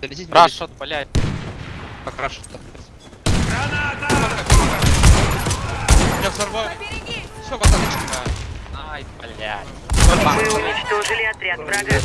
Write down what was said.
Долетите, Рашот, блядь. Как рашот-то? Меня взорвал. Все, пацаны, Ай, блядь. Мы уничтожили отряд врага.